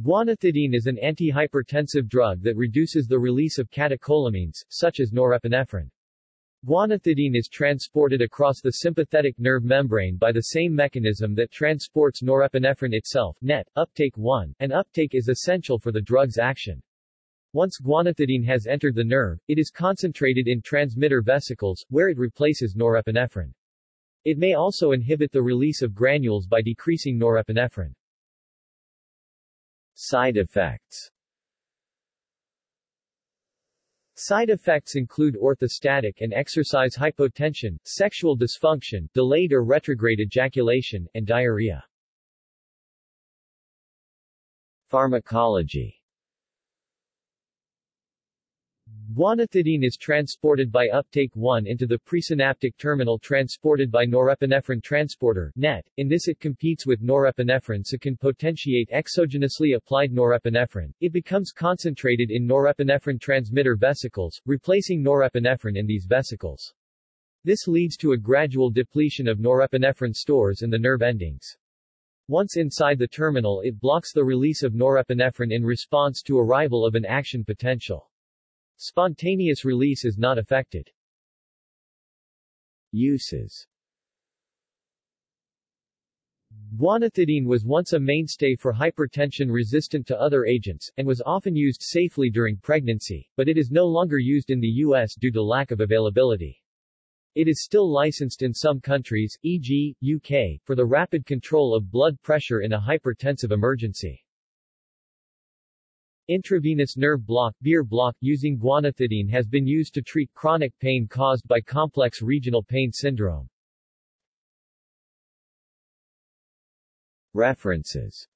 Guanethidine is an antihypertensive drug that reduces the release of catecholamines, such as norepinephrine. Guanethidine is transported across the sympathetic nerve membrane by the same mechanism that transports norepinephrine itself net, uptake 1, and uptake is essential for the drug's action. Once guanethidine has entered the nerve, it is concentrated in transmitter vesicles, where it replaces norepinephrine. It may also inhibit the release of granules by decreasing norepinephrine. Side effects Side effects include orthostatic and exercise hypotension, sexual dysfunction, delayed or retrograde ejaculation, and diarrhea. Pharmacology Guanethidine is transported by uptake 1 into the presynaptic terminal transported by norepinephrine transporter NET. In this it competes with norepinephrine so can potentiate exogenously applied norepinephrine. It becomes concentrated in norepinephrine transmitter vesicles, replacing norepinephrine in these vesicles. This leads to a gradual depletion of norepinephrine stores in the nerve endings. Once inside the terminal it blocks the release of norepinephrine in response to arrival of an action potential. Spontaneous release is not affected. Uses Guanethidine was once a mainstay for hypertension resistant to other agents, and was often used safely during pregnancy, but it is no longer used in the U.S. due to lack of availability. It is still licensed in some countries, e.g., UK, for the rapid control of blood pressure in a hypertensive emergency. Intravenous nerve block, Bier block, using guanethidine has been used to treat chronic pain caused by complex regional pain syndrome. References